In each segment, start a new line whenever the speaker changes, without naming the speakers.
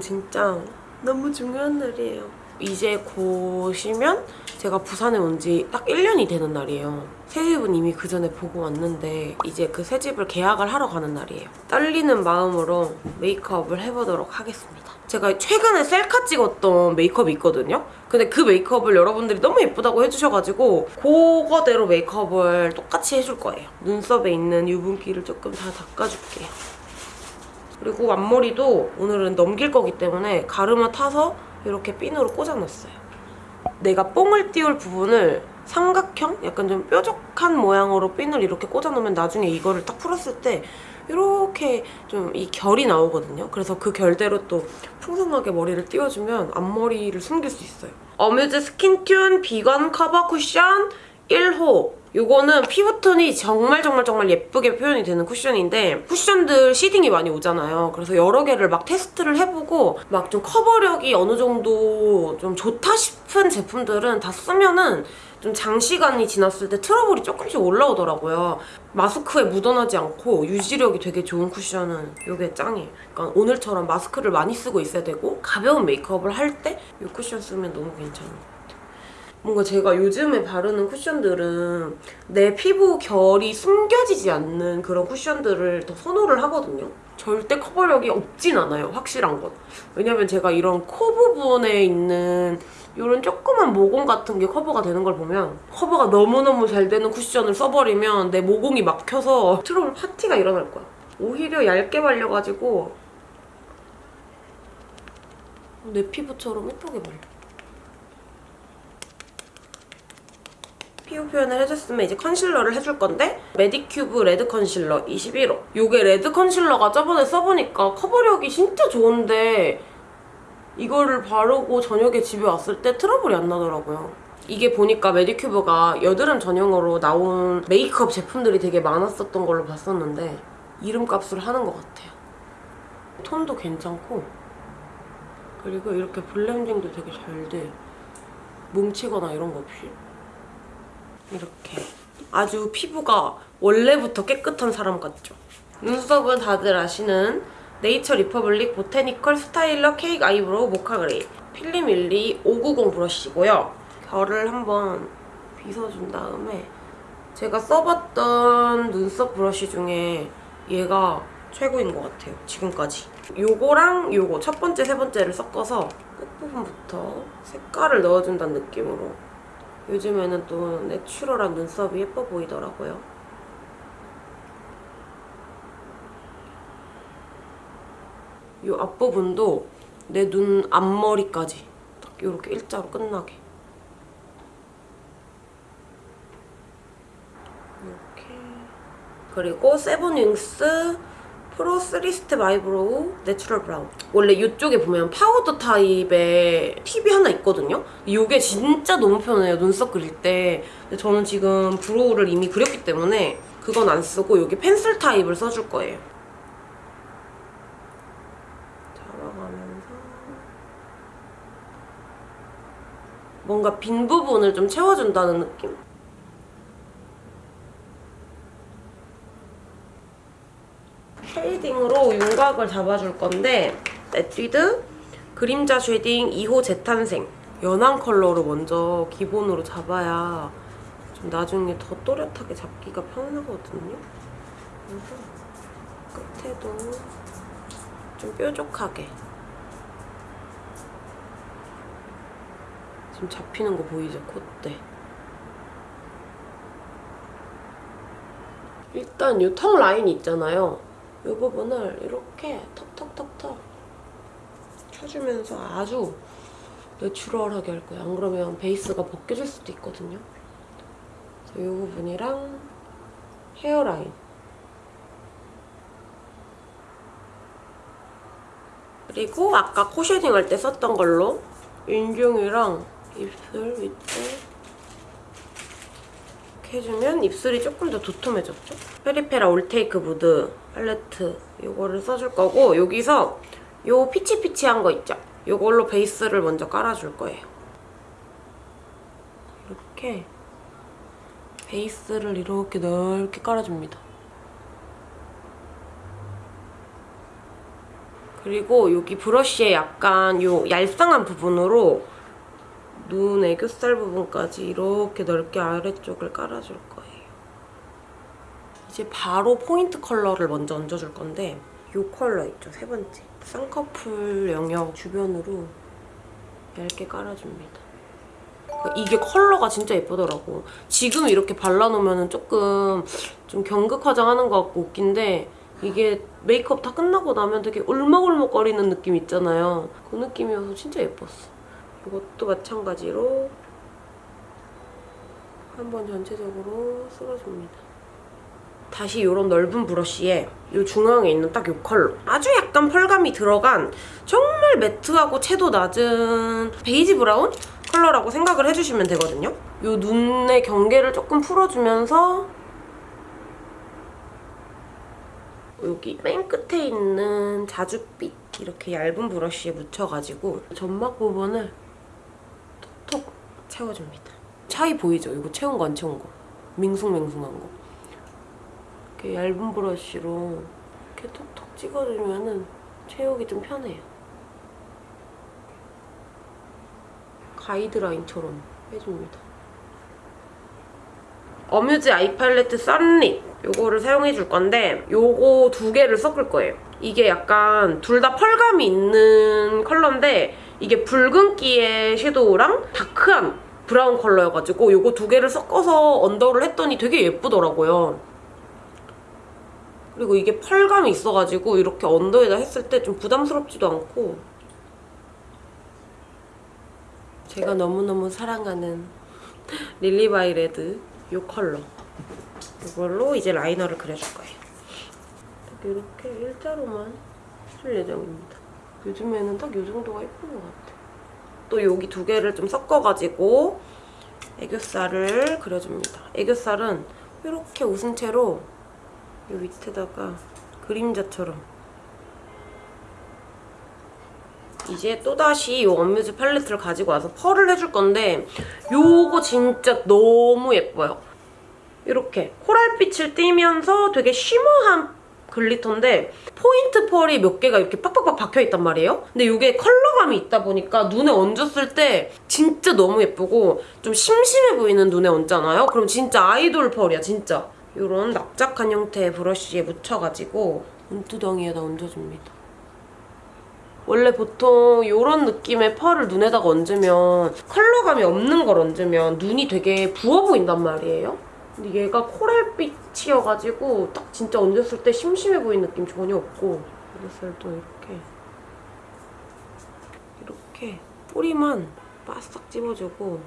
진짜 너무 중요한 날이에요. 이제 곧이면 제가 부산에 온 지 딱 1년이 되는 날이에요. 새 집은 이미 그 전에 보고 왔는데 이제 그 새 집을 계약을 하러 가는 날이에요. 떨리는 마음으로 메이크업을 해보도록 하겠습니다. 제가 최근에 셀카 찍었던 메이크업이 있거든요. 근데 그 메이크업을 여러분들이 너무 예쁘다고 해주셔가지고 그거대로 메이크업을 똑같이 해줄 거예요. 눈썹에 있는 유분기를 조금 다 닦아줄게요. 그리고 앞머리도 오늘은 넘길 거기 때문에 가르마 타서 이렇게 핀으로 꽂아놨어요. 내가 뽕을 띄울 부분을 삼각형? 약간 좀 뾰족한 모양으로 핀을 이렇게 꽂아놓으면 나중에 이거를 딱 풀었을 때 이렇게 좀 이 결이 나오거든요. 그래서 그 결대로 또 풍성하게 머리를 띄워주면 앞머리를 숨길 수 있어요. 어뮤즈 스킨튠 비건 커버 쿠션 1호 요거는 피부톤이 정말 정말 정말 예쁘게 표현이 되는 쿠션인데 쿠션들 seeding이 많이 오잖아요. 그래서 여러 개를 막 테스트를 해보고 막 좀 커버력이 어느 정도 좀 좋다 싶은 제품들은 다 쓰면은 좀 장시간이 지났을 때 트러블이 조금씩 올라오더라고요. 마스크에 묻어나지 않고 유지력이 되게 좋은 쿠션은 이게 짱이에요. 그러니까 오늘처럼 마스크를 많이 쓰고 있어야 되고 가벼운 메이크업을 할 때 이 쿠션 쓰면 너무 괜찮아요. 뭔가 제가 요즘에 바르는 쿠션들은 내 피부 결이 숨겨지지 않는 그런 쿠션들을 더 선호를 하거든요. 절대 커버력이 없진 않아요, 확실한 건. 왜냐면 제가 이런 코 부분에 있는 이런 조그만 모공 같은 게 커버가 되는 걸 보면 커버가 너무너무 잘 되는 쿠션을 써버리면 내 모공이 막혀서 트러블 파티가 일어날 거야. 오히려 얇게 발려가지고 내 피부처럼 예쁘게 발려. 피부 표현을 해줬으면 이제 컨실러를 해줄 건데 메디큐브 레드 컨실러 21호 이게 레드 컨실러가 저번에 써보니까 커버력이 진짜 좋은데 이거를 바르고 저녁에 집에 왔을 때 트러블이 안 나더라고요. 이게 보니까 메디큐브가 여드름 전용으로 나온 메이크업 제품들이 되게 많았었던 걸로 봤었는데 이름값을 하는 것 같아요. 톤도 괜찮고 그리고 이렇게 블렌딩도 되게 잘 돼. 뭉치거나 이런 거 없이. 이렇게 아주 피부가 원래부터 깨끗한 사람 같죠? 눈썹은 다들 아시는 네이처 리퍼블릭 보테니컬 스타일러 케이크 아이브로우 모카 그레이 필리밀리 590 브러쉬고요. 결을 한번 빗어준 다음에 제가 써봤던 눈썹 브러쉬 중에 얘가 최고인 것 같아요, 지금까지. 요거랑 요거 첫 번째, 세 번째를 섞어서 끝부분부터 색깔을 넣어준다는 느낌으로 요즘에는 또 내추럴한 눈썹이 예뻐 보이더라고요. 이 앞부분도 내 눈 앞머리까지 딱 이렇게 일자로 끝나게 이렇게 그리고 세븐윙스 프로 3스텝 아이브로우 내추럴 브라운. 원래 이쪽에 보면 파우더 타입의 팁이 하나 있거든요? 이게 진짜 너무 편해요 눈썹 그릴 때. 근데 저는 지금 brow를 이미 그렸기 때문에 그건 안 쓰고 여기 펜슬 타입을 써줄 거예요. 잡아가면서 뭔가 빈 부분을 좀 채워준다는 느낌? shading으로 윤곽을 잡아줄 건데 에뛰드 그림자 쉐딩 2호 재탄생 연한 컬러로 먼저 기본으로 잡아야 좀 나중에 더 또렷하게 잡기가 편하거든요. 그래서 끝에도 좀 뾰족하게 지금 잡히는 거 보이죠? 콧대 일단 이 턱 라인 있잖아요. 이 부분을 이렇게 턱턱턱턱 켜주면서 아주 내추럴하게 할 거예요. 안 그러면 베이스가 벗겨질 수도 있거든요. 이 부분이랑 헤어라인 그리고 아까 코 shading 할 때 썼던 걸로 인중이랑 입술 밑에 이렇게 해주면 입술이 조금 더 도톰해졌죠? 페리페라 올테이크 무드 팔레트 이거를 써줄 거고 여기서 요 피치피치한 거 있죠? 이걸로 베이스를 먼저 깔아줄 거예요. 이렇게 베이스를 이렇게 넓게 깔아줍니다. 그리고 여기 브러쉬에 약간 요 얄쌍한 부분으로 눈 애교살 부분까지 이렇게 넓게 아래쪽을 깔아줄 거예요. 이제 바로 포인트 컬러를 먼저 얹어줄 건데 이 컬러 있죠, 세 번째. 쌍꺼풀 영역 주변으로 얇게 깔아줍니다. 그러니까 이게 컬러가 진짜 예쁘더라고. 지금 이렇게 발라놓으면 조금 좀 경극 화장하는 것 같고 웃긴데 이게 메이크업 다 끝나고 나면 되게 울먹울먹거리는 느낌 있잖아요. 그 느낌이어서 진짜 예뻤어. 이것도 마찬가지로 한번 전체적으로 쓸어줍니다. 다시 이런 넓은 브러쉬에 이 중앙에 있는 딱 이 컬러 아주 약간 펄감이 들어간 정말 매트하고 채도 낮은 베이지 브라운 컬러라고 생각을 해주시면 되거든요. 이 눈의 경계를 조금 풀어주면서 여기 맨 끝에 있는 자줏빛 이렇게 얇은 브러쉬에 묻혀가지고 점막 부분을 채워줍니다. 차이 보이죠? 이거 채운 거 안 채운 거. 밍숭맹숭한 거. 이렇게 얇은 브러쉬로 이렇게 톡톡 찍어주면은 채우기 좀 편해요. 가이드라인처럼 해줍니다. 어뮤즈 아이 팔레트 썬립 요거를 사용해 줄 건데 요거 두 개를 섞을 거예요. 이게 약간 둘 다 펄감이 있는 컬러인데 이게 붉은기의 섀도우랑 다크한 브라운 컬러여가지고 요거 두 개를 섞어서 언더를 했더니 되게 예쁘더라고요. 그리고 이게 펄감이 있어가지고 이렇게 언더에다 했을 때 좀 부담스럽지도 않고 제가 너무너무 사랑하는 릴리바이 레드 이 컬러 이걸로 이제 라이너를 그려줄 거예요. 딱 이렇게 일자로만 해줄 예정입니다. 요즘에는 딱 이 정도가 예쁜 것 같아요. 또 여기 두 개를 좀 섞어가지고 애교살을 그려줍니다. 애교살은 이렇게 웃은 채로 이 밑에다가 그림자처럼 이제 또다시 이 원뮤즈 팔레트를 가지고 와서 펄을 해줄 건데 요거 진짜 너무 예뻐요. 이렇게 코랄빛을 띠면서 되게 쉬머한 글리터인데 포인트 펄이 몇 개가 이렇게 빡빡빡 박혀있단 말이에요. 근데 이게 컬러감이 있다 보니까 눈에 얹었을 때 진짜 너무 예쁘고 좀 심심해 보이는 눈에 얹잖아요. 그럼 진짜 아이돌 펄이야, 진짜. 이런 납작한 형태의 브러쉬에 묻혀가지고 눈두덩이에다 얹어줍니다. 원래 보통 이런 느낌의 펄을 눈에다가 얹으면 컬러감이 없는 걸 얹으면 눈이 되게 부어 보인단 말이에요. 근데 얘가 코랄빛이어가지고 딱 진짜 얹었을 때 심심해 보이는 느낌 전혀 없고 애교살도 이렇게 이렇게 뿌리만 바싹 찝어주고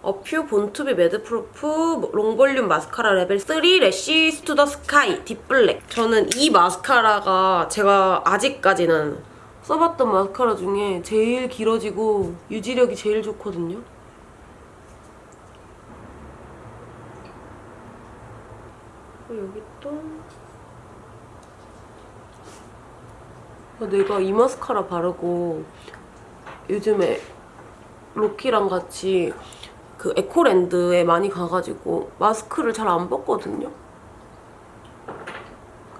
어퓨 본투비 매드프루프 롱볼륨 마스카라 레벨 3 래쉬 투더 스카이 딥블랙 저는 이 마스카라가 제가 아직까지는 써봤던 마스카라 중에 제일 길어지고 유지력이 제일 좋거든요. 그리고 여기 또 아, 내가 이 마스카라 바르고 요즘에 로키랑 같이 그 에코랜드에 많이 가가지고 마스크를 잘 안 벗거든요.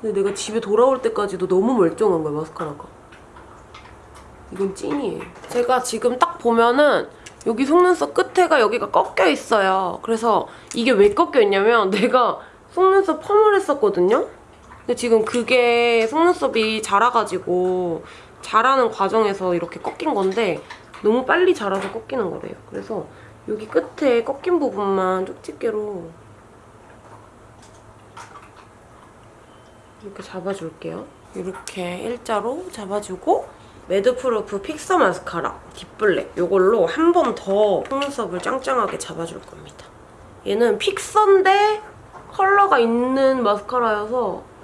근데 내가 집에 돌아올 때까지도 너무 멀쩡한 거야, 마스카라가. 이건 찐이에요. 제가 지금 딱 보면은 여기 속눈썹 끝에가 여기가 꺾여 있어요. 그래서 이게 왜 꺾여 있냐면 내가 속눈썹 펌을 했었거든요. 근데 지금 그게 속눈썹이 자라가지고 자라는 과정에서 이렇게 꺾인 건데 너무 빨리 자라서 꺾이는 거래요. 그래서 여기 끝에 꺾인 부분만 쪽집게로 이렇게 잡아줄게요. 이렇게 일자로 잡아주고 매드프루프 픽서 마스카라 딥블랙 이걸로 한 번 더 속눈썹을 짱짱하게 잡아줄 겁니다. 얘는 fixer인데 컬러가 있는 마스카라여서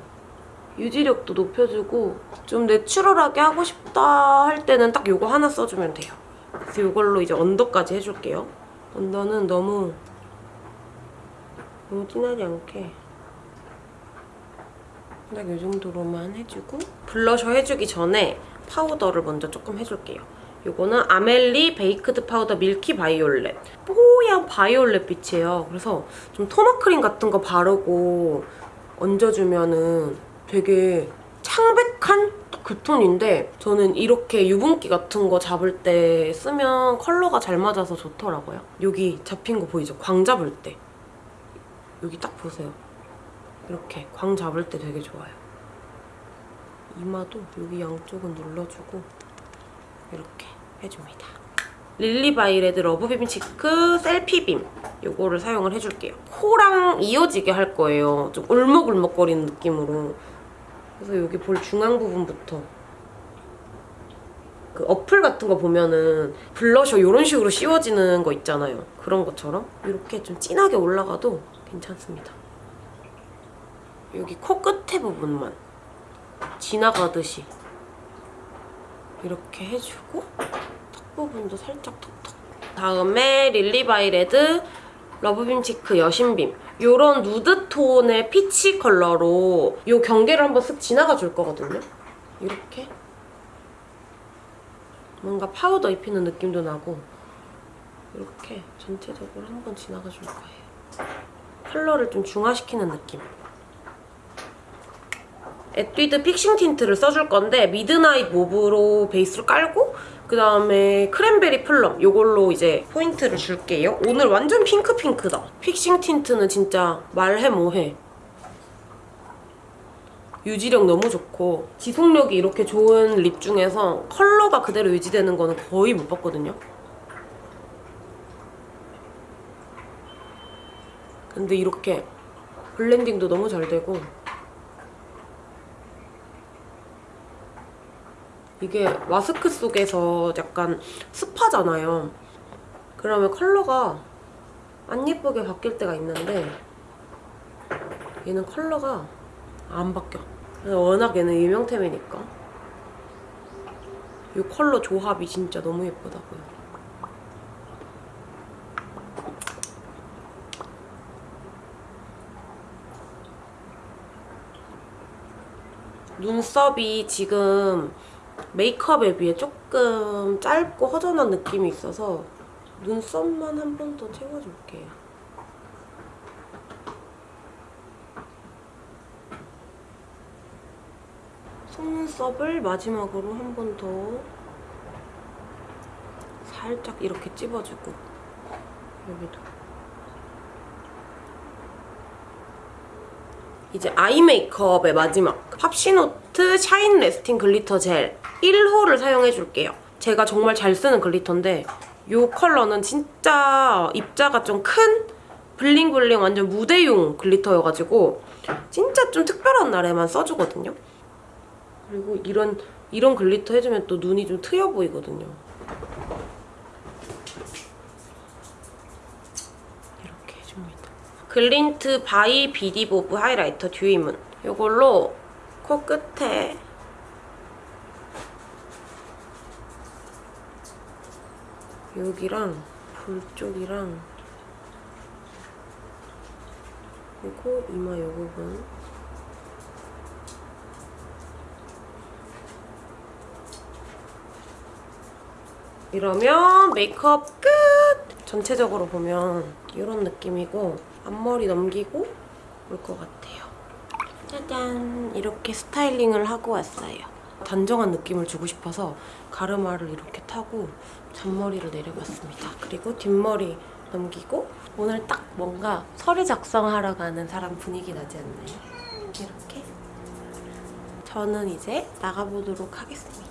유지력도 높여주고 좀 내추럴하게 하고 싶다 할 때는 딱 이거 하나 써주면 돼요. 그래서 이걸로 이제 언더까지 해줄게요. 언더는 너무 너무 진하지 않게 딱 이 정도로만 해주고 블러셔 해주기 전에 파우더를 먼저 조금 해줄게요. 이거는 아멜리 베이크드 파우더 밀키 바이올렛 뽀얀 바이올렛 빛이에요. 그래서 좀 토너 크림 같은 거 바르고 얹어주면은 되게 창백한 딱그 톤인데 저는 이렇게 유분기 같은 거 잡을 때 쓰면 컬러가 잘 맞아서 좋더라고요. 여기 잡힌 거 보이죠? 광 잡을 때. 여기 딱 보세요. 이렇게 광 잡을 때 되게 좋아요. 이마도 여기 양쪽은 눌러주고 이렇게 해줍니다. 릴리바이레드 러브빔 치크 셀피빔 요거를 사용을 해줄게요. 코랑 이어지게 할 거예요. 좀 울먹울먹거리는 느낌으로. 그래서 여기 볼 중앙 부분부터 그 어플 같은 거 보면은 블러셔 이런 식으로 씌워지는 거 있잖아요. 그런 것처럼 이렇게 좀 진하게 올라가도 괜찮습니다. 여기 코 끝에 부분만 지나가듯이 이렇게 해주고 턱 부분도 살짝 톡톡 다음에 릴리바이레드 러브빔 치크 여신빔 이런 누드 톤의 피치 컬러로 이 경계를 한번 쓱 지나가 줄 거거든요. 이렇게 뭔가 파우더 입히는 느낌도 나고 이렇게 전체적으로 한번 지나가 줄 거예요. 컬러를 좀 중화시키는 느낌. 에뛰드 픽싱 틴트를 써줄 건데 미드나잇 모브로 베이스를 깔고 그 다음에 크랜베리 플럼 이걸로 이제 포인트를 줄게요. 오늘 완전 핑크핑크다. 픽싱 틴트는 진짜 말해 뭐해. 유지력 너무 좋고 지속력이 이렇게 좋은 립 중에서 컬러가 그대로 유지되는 거는 거의 못 봤거든요. 근데 이렇게 블렌딩도 너무 잘 되고 이게 마스크 속에서 약간 습하잖아요. 그러면 컬러가 안 예쁘게 바뀔 때가 있는데 얘는 컬러가 안 바뀌어. 워낙 얘는 유명템이니까. 이 컬러 조합이 진짜 너무 예쁘다고요. 눈썹이 지금 메이크업에 비해 조금 짧고 허전한 느낌이 있어서 눈썹만 한 번 더 채워줄게요. 속눈썹을 마지막으로 한 번 더 살짝 이렇게 찝어주고 여기도 이제 아이 메이크업의 마지막 팝시노트 샤인 레스팅 글리터 젤 1호를 사용해 줄게요. 제가 정말 잘 쓰는 글리터인데 이 컬러는 진짜 입자가 좀 큰 블링블링 완전 무대용 글리터여가지고 진짜 좀 특별한 날에만 써주거든요. 그리고 이런 이런 글리터 해주면 또 눈이 좀 트여 보이거든요. 이렇게 해줍니다. 글린트 바이 비디보브 하이라이터 듀이문 이걸로 코끝에 여기랑 볼 쪽이랑 그리고 이마 요 부분 이러면 메이크업 끝! 전체적으로 보면 이런 느낌이고 앞머리 넘기고 올 것 같아요. 짜잔! 이렇게 스타일링을 하고 왔어요. 단정한 느낌을 주고 싶어서 가르마를 이렇게 타고 잔머리를 내려봤습니다. 그리고 뒷머리 넘기고 오늘 딱 뭔가 서류 작성하러 가는 사람 분위기 나지 않나요? 이렇게 저는 이제 나가보도록 하겠습니다.